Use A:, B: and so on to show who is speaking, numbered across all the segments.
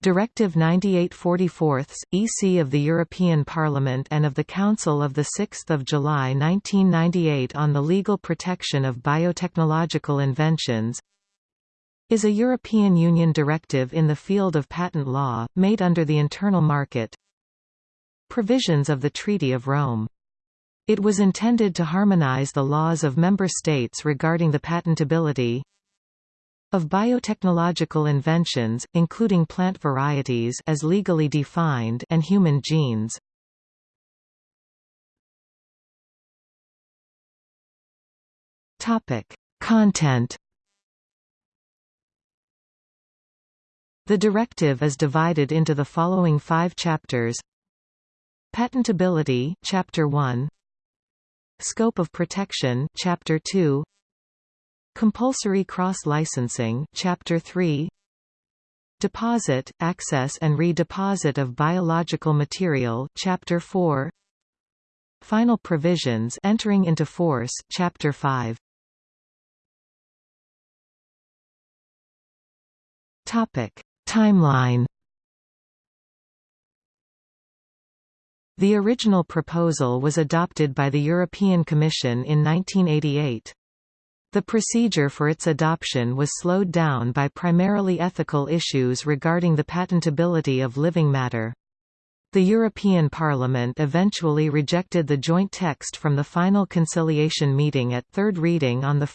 A: Directive 9844 EC of the European Parliament and of the Council of 6 July 1998 on the legal protection of biotechnological inventions is a European Union directive in the field of patent law, made under the internal market Provisions of the Treaty of Rome. It was intended to harmonize the laws of member states regarding the patentability of biotechnological inventions, including plant varieties as legally defined and human genes. Topic: Content. The directive is divided into the following 5 chapters. Patentability, Chapter 1. Scope of protection, Chapter 2. Compulsory cross-licensing Chapter 3 Deposit, access and redeposit of biological material Chapter 4 Final provisions entering into force Chapter 5 Topic. Timeline. The original proposal was adopted by the European Commission in 1988. The procedure for its adoption was slowed down by primarily ethical issues regarding the patentability of living matter. The European Parliament eventually rejected the joint text from the final conciliation meeting at third reading on 1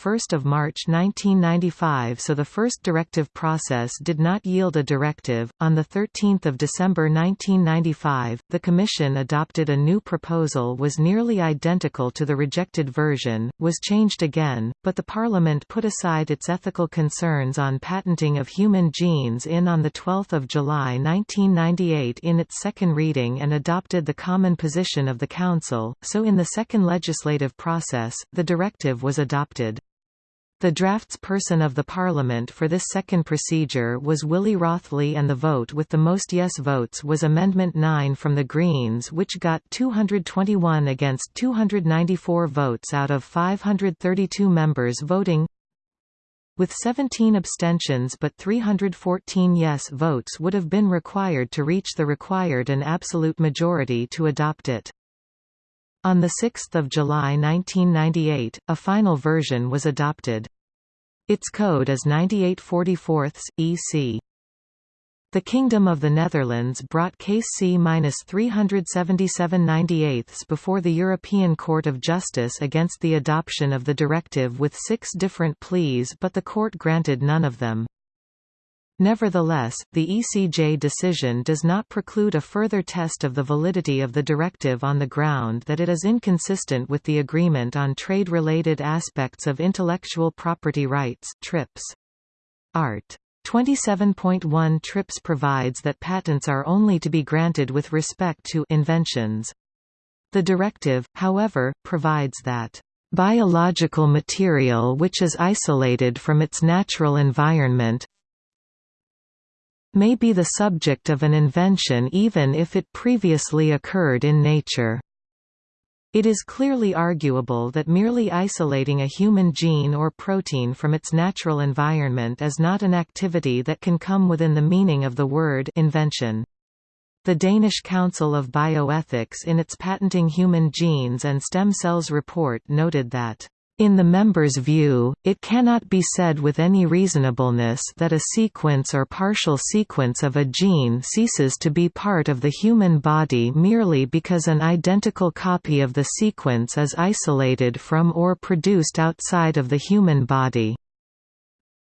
A: March 1995 so the first directive process did not yield a directive. On 13 December 1995, the Commission adopted a new proposal was nearly identical to the rejected version, was changed again, but the Parliament put aside its ethical concerns on patenting of human genes in on 12 July 1998 in its second reading and adopted the common position of the Council, so in the second legislative process, the directive was adopted. The draftsperson of the Parliament for this second procedure was Willy Rothley and the vote with the most yes votes was Amendment 9 from the Greens which got 221 against 294 votes out of 532 members voting with 17 abstentions but 314 yes votes would have been required to reach the required and absolute majority to adopt it. On 6 July 1998, a final version was adopted. Its code is 9844 EC. The Kingdom of the Netherlands brought case C-37798 before the European Court of Justice against the adoption of the directive with six different pleas but the court granted none of them. Nevertheless, the ECJ decision does not preclude a further test of the validity of the directive on the ground that it is inconsistent with the Agreement on Trade-Related Aspects of Intellectual Property Rights TRIPS. Art. 27.1 TRIPS provides that patents are only to be granted with respect to inventions. The directive, however, provides that biological material which is isolated from its natural environment may be the subject of an invention even if it previously occurred in nature. It is clearly arguable that merely isolating a human gene or protein from its natural environment is not an activity that can come within the meaning of the word invention. The Danish Council of Bioethics in its Patenting Human Genes and Stem Cells report noted that in the member's view, it cannot be said with any reasonableness that a sequence or partial sequence of a gene ceases to be part of the human body merely because an identical copy of the sequence is isolated from or produced outside of the human body.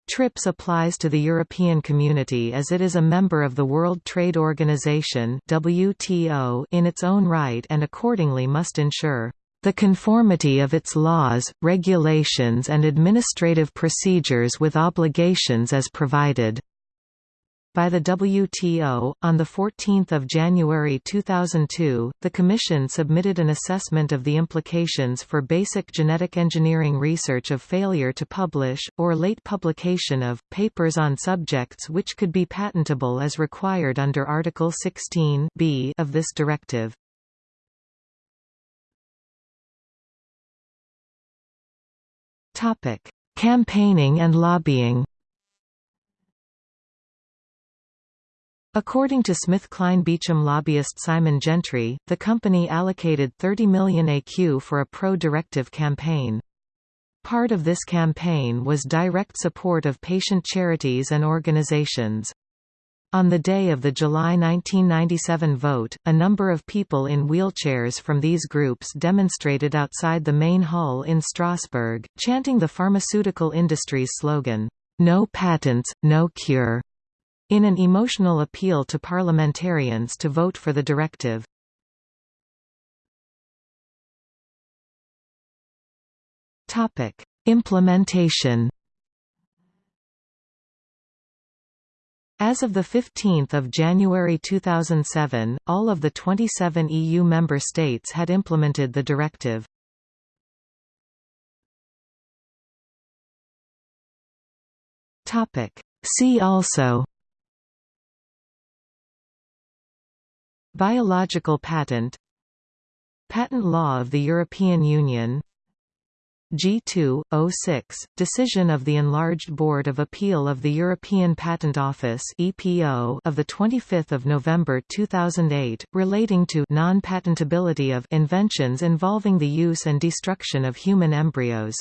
A: TRIPS applies to the European Community as it is a member of the World Trade Organization in its own right and accordingly must ensure the conformity of its laws, regulations and administrative procedures with obligations as provided by the WTO. On 14 January 2002, the Commission submitted an assessment of the implications for basic genetic engineering research of failure to publish, or late publication of, papers on subjects which could be patentable as required under Article 16 of this directive. Topic: Campaigning and lobbying. According to SmithKline Beecham lobbyist Simon Gentry, the company allocated 30 million ECU for a pro-directive campaign. Part of this campaign was direct support of patient charities and organizations. On the day of the July 1997 vote, a number of people in wheelchairs from these groups demonstrated outside the main hall in Strasbourg, chanting the pharmaceutical industry's slogan, "'No patents, no cure' in an emotional appeal to parliamentarians to vote for the directive. Implementation As of 15 January 2007, all of the 27 EU member states had implemented the directive. See also. Biological patent. Patent law of the European Union G2-06, decision of the Enlarged Board of Appeal of the European Patent Office EPO of 25 November 2008, relating to non-patentability of inventions involving the use and destruction of human embryos